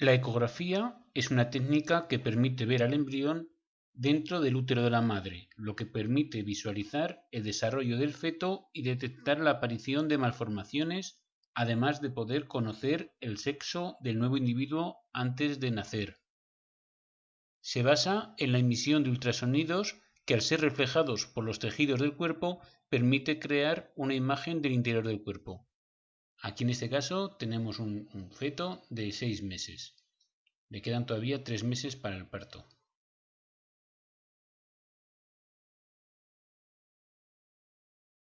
La ecografía es una técnica que permite ver al embrión dentro del útero de la madre, lo que permite visualizar el desarrollo del feto y detectar la aparición de malformaciones, además de poder conocer el sexo del nuevo individuo antes de nacer. Se basa en la emisión de ultrasonidos que al ser reflejados por los tejidos del cuerpo permite crear una imagen del interior del cuerpo. Aquí en este caso tenemos un, feto de seis meses. Le quedan todavía tres meses para el parto.